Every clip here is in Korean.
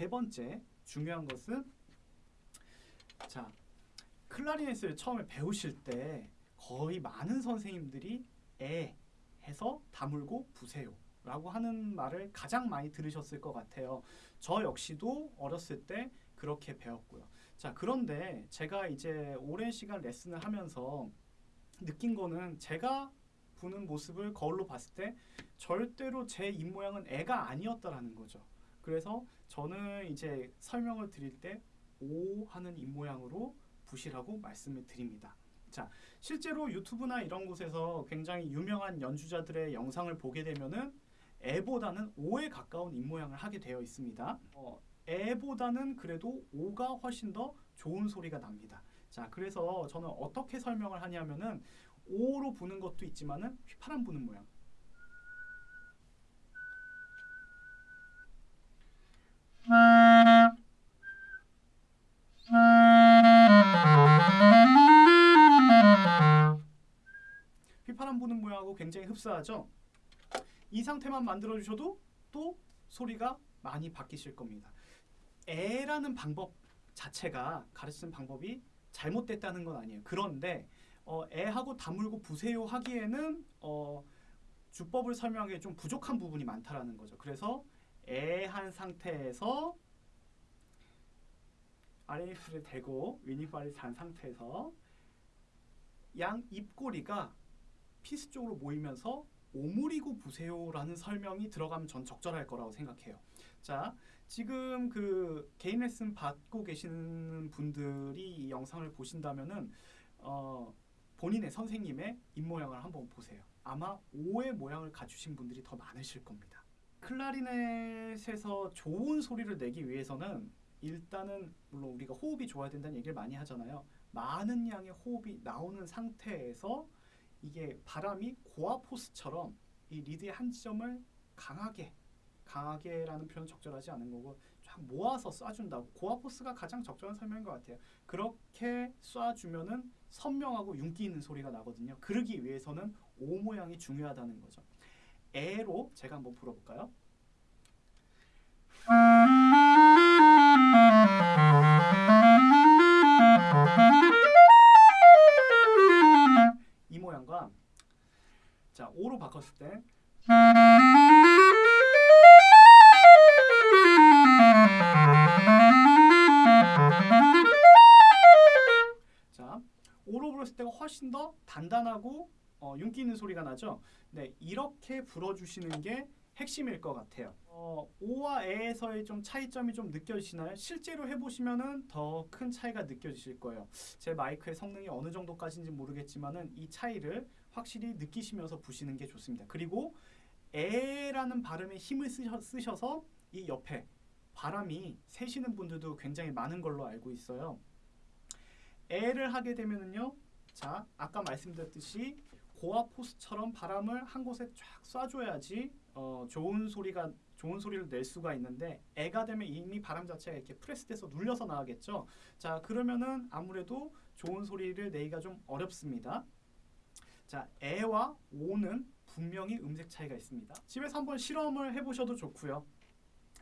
세 번째 중요한 것은 자 클라리넷을 처음에 배우실 때 거의 많은 선생님들이 에 해서 다물고 부세요 라고 하는 말을 가장 많이 들으셨을 것 같아요. 저 역시도 어렸을 때 그렇게 배웠고요. 자 그런데 제가 이제 오랜 시간 레슨을 하면서 느낀 거는 제가 부는 모습을 거울로 봤을 때 절대로 제 입모양은 애가 아니었다라는 거죠. 그래서 저는 이제 설명을 드릴 때 오 하는 입모양으로 부시라고 말씀을 드립니다. 자, 실제로 유튜브나 이런 곳에서 굉장히 유명한 연주자들의 영상을 보게 되면은 애보다는 오에 가까운 입모양을 하게 되어 있습니다. 어, 애보다는 그래도 오가 훨씬 더 좋은 소리가 납니다. 자, 그래서 저는 어떻게 설명을 하냐면은 오로 부는 것도 있지만은 휘파람 부는 모양. 모양하고 굉장히 흡사하죠. 이 상태만 만들어 주셔도 또 소리가 많이 바뀌실 겁니다. 애라는 방법 자체가 가르치는 방법이 잘못됐다는 건 아니에요. 그런데 어, 애하고 다물고 부세요 하기에는 어, 주법을 설명하기에 좀 부족한 부분이 많다라는 거죠. 그래서 애 한 상태에서 아랫입술을 대고 윗입발을 잔 상태에서 양 입꼬리가 피스 쪽으로 모이면서 오므리고 부세요라는 설명이 들어가면 전 적절할 거라고 생각해요. 자, 지금 그 개인 레슨 받고 계시는 분들이 이 영상을 보신다면은 어, 본인의 선생님의 입모양을 한번 보세요. 아마 오의 모양을 갖추신 분들이 더 많으실 겁니다. 클라리넷에서 좋은 소리를 내기 위해서는 일단은 물론 우리가 호흡이 좋아야 된다는 얘기를 많이 하잖아요. 많은 양의 호흡이 나오는 상태에서 이게 바람이 고아 포스처럼 이 리드의 한 지점을 강하게 강하게라는 표현 적절하지 않은 거고 쫙 모아서 쏴준다고 고아 포스가 가장 적절한 설명인 것 같아요. 그렇게 쏴주면은 선명하고 윤기 있는 소리가 나거든요. 그러기 위해서는 오 모양이 중요하다는 거죠. 에로 제가 한번 불어볼까요? 훨씬 더 단단하고 어, 윤기 있는 소리가 나죠. 네 이렇게 불어주시는 게 핵심일 것 같아요. 어, 오와 에에서의 좀 차이점이 좀 느껴지시나요? 실제로 해보시면은 더큰 차이가 느껴지실 거예요. 제 마이크의 성능이 어느 정도까지인지 모르겠지만은 이 차이를 확실히 느끼시면서 부시는 게 좋습니다. 그리고 에라는 발음에 힘을 쓰셔, 쓰셔 서 이 옆에 바람이 새시는 분들도 굉장히 많은 걸로 알고 있어요. 에를 하게 되면은요. 자, 아까 말씀드렸듯이 고아 포스처럼 바람을 한 곳에 쫙 쏴줘야지 어, 좋은 소리가 좋은 소리를 낼 수가 있는데 애가 되면 이미 바람 자체가 이렇게 프레스돼서 눌려서 나가겠죠. 자 그러면은 아무래도 좋은 소리를 내기가 좀 어렵습니다. 자 애와 오는 분명히 음색 차이가 있습니다. 집에서 한번 실험을 해보셔도 좋고요.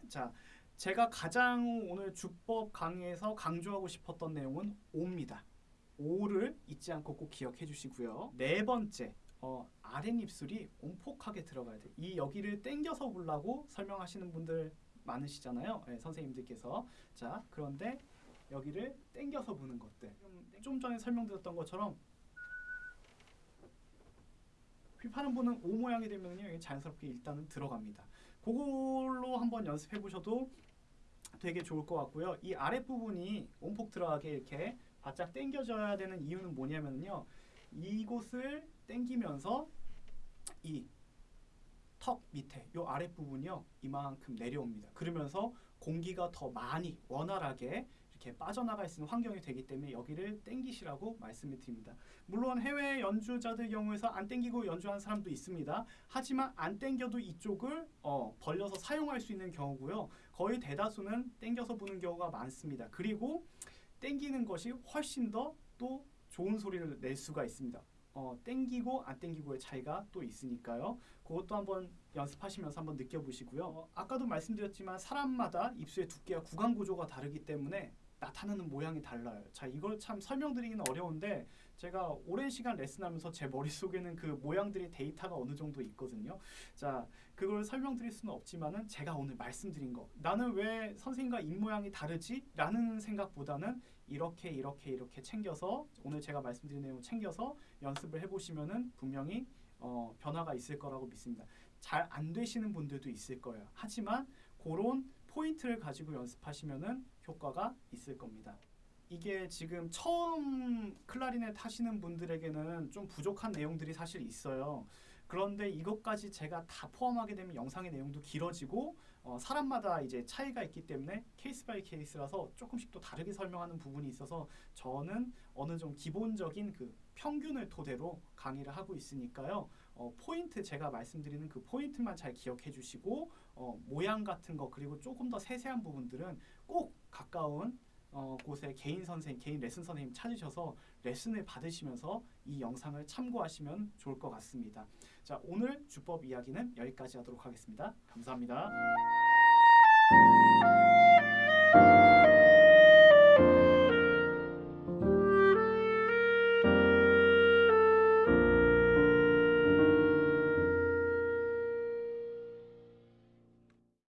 자 제가 가장 오늘 주법 강의에서 강조하고 싶었던 내용은 오입니다. 오를 잊지 않고 꼭 기억해 주시고요. 네 번째, 어, 아랫입술이 온폭하게 들어가야 돼. 이 여기를 당겨서 보려고 설명하시는 분들 많으시잖아요. 네, 선생님들께서. 자, 그런데 여기를 당겨서 부는 것들. 좀 전에 설명드렸던 것처럼 휘파람 부는 오 모양이 되면요, 자연스럽게 일단은 들어갑니다. 그걸로 한번 연습해 보셔도 되게 좋을 것 같고요. 이 아랫 부분이 온폭 들어가게 이렇게 바짝 당겨져야 되는 이유는 뭐냐면요. 이곳을 당기면서 이 턱 밑에 요 아랫 부분이요. 이만큼 내려옵니다. 그러면서 공기가 더 많이 원활하게 이렇게 빠져나갈 수 있는 환경이 되기 때문에 여기를 당기시라고 말씀을 드립니다. 물론 해외 연주자들 경우에서 안 당기고 연주하는 사람도 있습니다. 하지만 안 당겨도 이쪽을 어, 벌려서 사용할 수 있는 경우고요. 거의 대다수는 당겨서 부는 경우가 많습니다. 그리고 땡기는 것이 훨씬 더 또 좋은 소리를 낼 수가 있습니다. 어, 땡기고 안 땡기고의 차이가 또 있으니까요. 그것도 한번 연습하시면서 한번 느껴보시고요. 어, 아까도 말씀드렸지만 사람마다 입술의 두께와 구강 구조가 다르기 때문에 나타나는 모양이 달라요. 자, 이걸 참 설명드리기는 어려운데 제가 오랜 시간 레슨하면서 제 머릿속에는 그 모양들이 데이터가 어느 정도 있거든요. 자, 그걸 설명드릴 수는 없지만은 제가 오늘 말씀드린 거 나는 왜 선생님과 입 모양이 다르지? 라는 생각보다는 이렇게 이렇게 이렇게 챙겨서 오늘 제가 말씀드린 내용 챙겨서 연습을 해보시면은 분명히 어, 변화가 있을 거라고 믿습니다. 잘 안 되시는 분들도 있을 거예요. 하지만 그런 포인트를 가지고 연습하시면은 효과가 있을 겁니다. 이게 지금 처음 클라리넷 하시는 분들에게는 좀 부족한 내용들이 사실 있어요. 그런데 이것까지 제가 다 포함하게 되면 영상의 내용도 길어지고 어, 사람마다 이제 차이가 있기 때문에 case by case라서 조금씩 또 다르게 설명하는 부분이 있어서 저는 어느 정도 기본적인 그 평균을 토대로 강의를 하고 있으니까요. 어, 포인트 제가 말씀드리는 그 포인트만 잘 기억해 주시고 어, 모양 같은 거 그리고 조금 더 세세한 부분들은 꼭 가까운 어, 곳에 개인 선생님, 개인 레슨 선생님 찾으셔서 레슨을 받으시면서 이 영상을 참고하시면 좋을 것 같습니다. 자, 오늘 주법 이야기는 여기까지 하도록 하겠습니다. 감사합니다.